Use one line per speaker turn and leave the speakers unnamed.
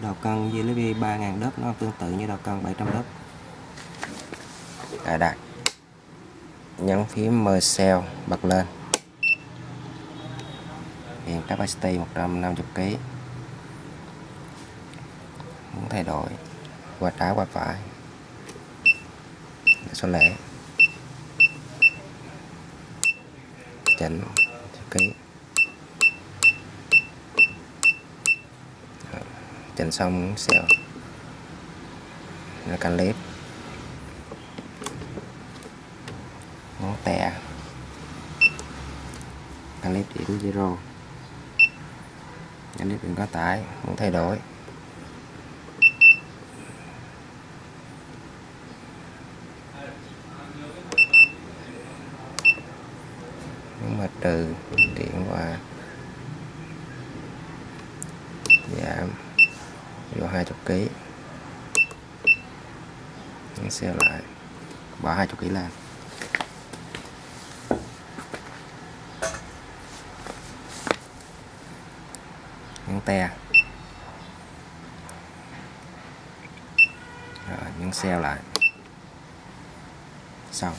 đầu cân USB 3000 đớp nó tương tự như đầu cân 700 đớp cài đặt nhấn phím Mercell, bật lên. Hiện capacity 150 kg muốn thay đổi, qua trái qua phải. Để số lẻ. Chỉnh ký. Chỉnh xong xèo là canh lép ngón tè. Canh lép điểm zero. Canh lép đừng có tải, muốn thay đổi. Nhưng mà trừ điện và giảm dạ vô 20 kg nhấn xe lại bỏ 20 kg lên. Nhấn te. Rồi, nhấn xe lại. Xong.